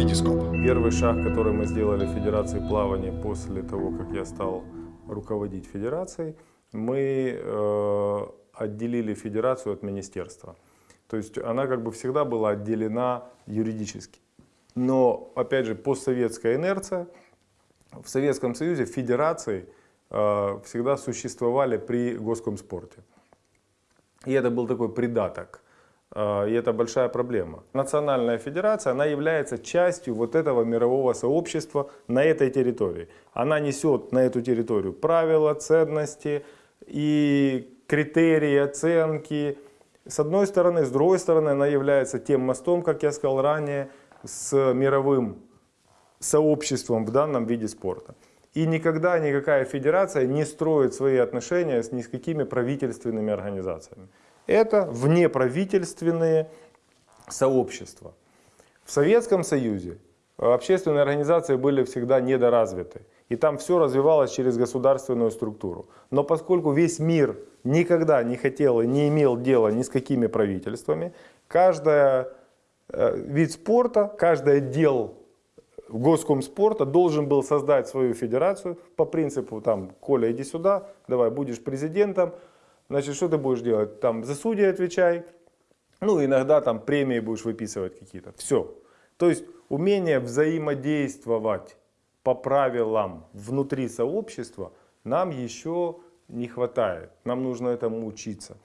Витископ. Первый шаг, который мы сделали в Федерации плавания после того, как я стал руководить Федерацией, мы э, отделили Федерацию от Министерства. То есть она как бы всегда была отделена юридически. Но, опять же, постсоветская инерция, в Советском Союзе федерации э, всегда существовали при госкомспорте. И это был такой придаток. Э, и это большая проблема. Национальная федерация, она является частью вот этого мирового сообщества на этой территории. Она несет на эту территорию правила, ценности и критерии, оценки. С одной стороны, с другой стороны, она является тем мостом, как я сказал ранее, с мировым сообществом в данном виде спорта. И никогда никакая федерация не строит свои отношения с ни с какими правительственными организациями. Это внеправительственные сообщества. В Советском Союзе общественные организации были всегда недоразвиты. И там все развивалось через государственную структуру. Но поскольку весь мир никогда не хотел и не имел дела ни с какими правительствами, каждый э, вид спорта, каждый отдел госкомспорта должен был создать свою федерацию по принципу, там, Коля, иди сюда, давай, будешь президентом, значит, что ты будешь делать? Там, за судьи отвечай, ну, иногда там премии будешь выписывать какие-то. Все. То есть, умение взаимодействовать по правилам внутри сообщества нам еще не хватает. Нам нужно этому учиться.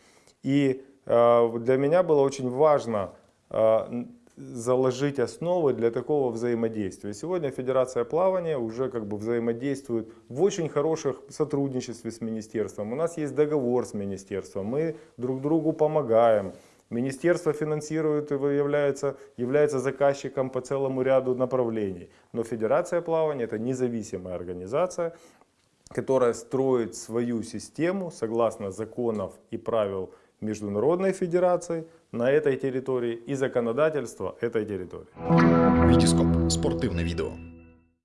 И э, для меня было очень важно э, заложить основы для такого взаимодействия. Сегодня Федерация плавания уже как бы взаимодействует в очень хороших сотрудничестве с министерством. У нас есть договор с министерством, мы друг другу помогаем. Министерство финансирует и является, является заказчиком по целому ряду направлений. Но Федерация плавания это независимая организация, которая строит свою систему согласно законов и правил Международной Федерации на этой территории и законодательства этой территории. Витископ. Спортивне відео.